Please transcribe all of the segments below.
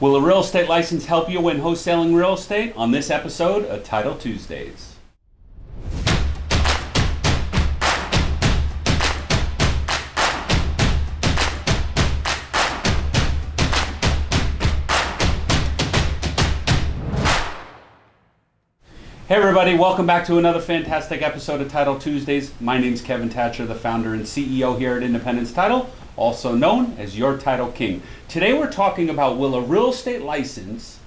Will a real estate license help you when wholesaling real estate? On this episode of Title Tuesdays. Hey everybody, welcome back to another fantastic episode of Title Tuesdays. My name is Kevin Thatcher, the founder and CEO here at Independence Title, also known as Your Title King. Today we're talking about will a real estate license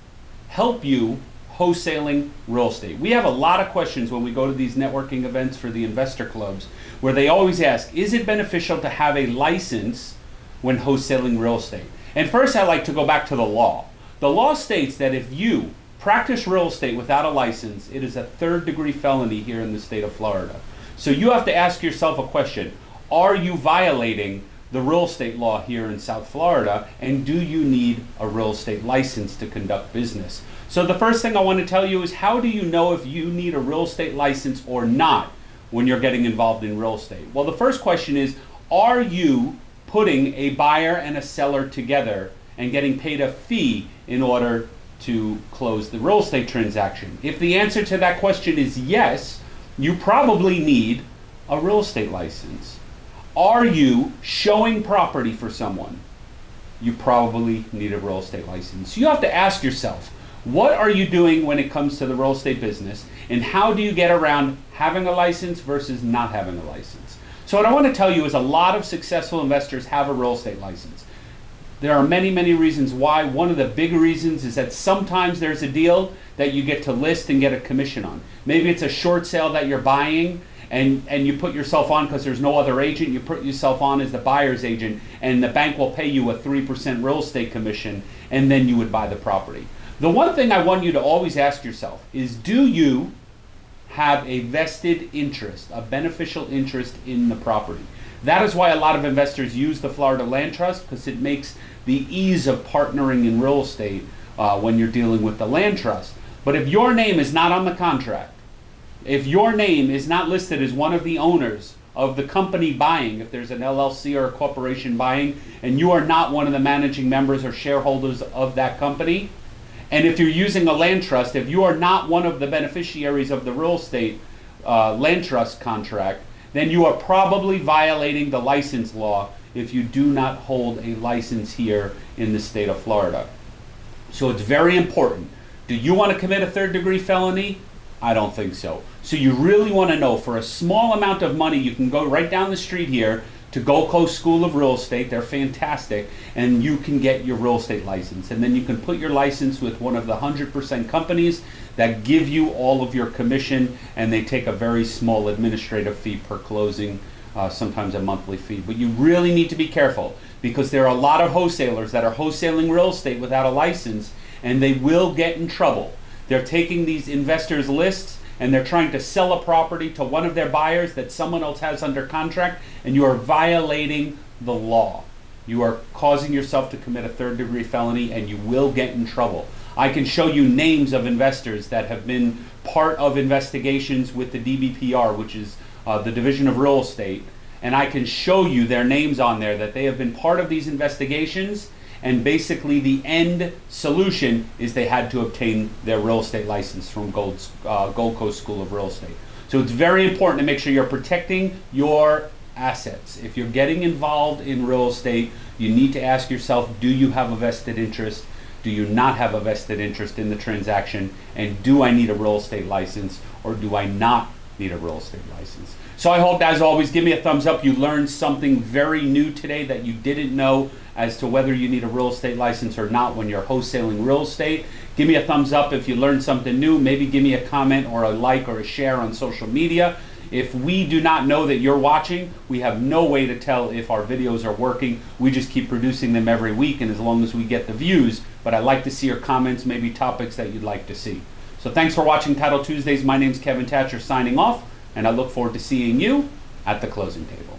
help you wholesaling real estate? We have a lot of questions when we go to these networking events for the investor clubs where they always ask, is it beneficial to have a license when wholesaling real estate? And first I like to go back to the law. The law states that if you practice real estate without a license, it is a third degree felony here in the state of Florida. So you have to ask yourself a question. Are you violating the real estate law here in South Florida? And do you need a real estate license to conduct business? So the first thing I want to tell you is how do you know if you need a real estate license or not when you're getting involved in real estate? Well, the first question is, are you putting a buyer and a seller together and getting paid a fee in order to close the real estate transaction? If the answer to that question is yes, you probably need a real estate license. Are you showing property for someone? You probably need a real estate license. You have to ask yourself, what are you doing when it comes to the real estate business and how do you get around having a license versus not having a license? So what I want to tell you is a lot of successful investors have a real estate license. There are many, many reasons why. One of the big reasons is that sometimes there's a deal that you get to list and get a commission on. Maybe it's a short sale that you're buying and, and you put yourself on because there's no other agent. You put yourself on as the buyer's agent and the bank will pay you a 3% real estate commission and then you would buy the property. The one thing I want you to always ask yourself is do you have a vested interest, a beneficial interest in the property? That is why a lot of investors use the Florida Land Trust because it makes the ease of partnering in real estate uh, when you're dealing with the land trust. But if your name is not on the contract, if your name is not listed as one of the owners of the company buying, if there's an LLC or a corporation buying, and you are not one of the managing members or shareholders of that company, and if you're using a land trust, if you are not one of the beneficiaries of the real estate uh, land trust contract, then you are probably violating the license law if you do not hold a license here in the state of Florida. So it's very important. Do you want to commit a third degree felony? I don't think so. So you really want to know for a small amount of money, you can go right down the street here to Gold Coast School of Real Estate. They're fantastic. And you can get your real estate license. And then you can put your license with one of the 100% companies that give you all of your commission. And they take a very small administrative fee per closing, uh, sometimes a monthly fee. But you really need to be careful because there are a lot of wholesalers that are wholesaling real estate without a license and they will get in trouble. They're taking these investors' lists and they're trying to sell a property to one of their buyers that someone else has under contract, and you are violating the law. You are causing yourself to commit a third degree felony, and you will get in trouble. I can show you names of investors that have been part of investigations with the DBPR, which is uh, the Division of Real Estate, and I can show you their names on there that they have been part of these investigations and basically the end solution is they had to obtain their real estate license from Gold, uh, Gold Coast School of Real Estate. So it's very important to make sure you're protecting your assets. If you're getting involved in real estate, you need to ask yourself, do you have a vested interest? Do you not have a vested interest in the transaction? And do I need a real estate license or do I not need a real estate license? So I hope, as always, give me a thumbs up. You learned something very new today that you didn't know as to whether you need a real estate license or not when you're wholesaling real estate. Give me a thumbs up if you learned something new. Maybe give me a comment or a like or a share on social media. If we do not know that you're watching, we have no way to tell if our videos are working. We just keep producing them every week, and as long as we get the views, but I'd like to see your comments, maybe topics that you'd like to see. So thanks for watching Title Tuesdays. My name's Kevin Thatcher signing off and I look forward to seeing you at the closing table.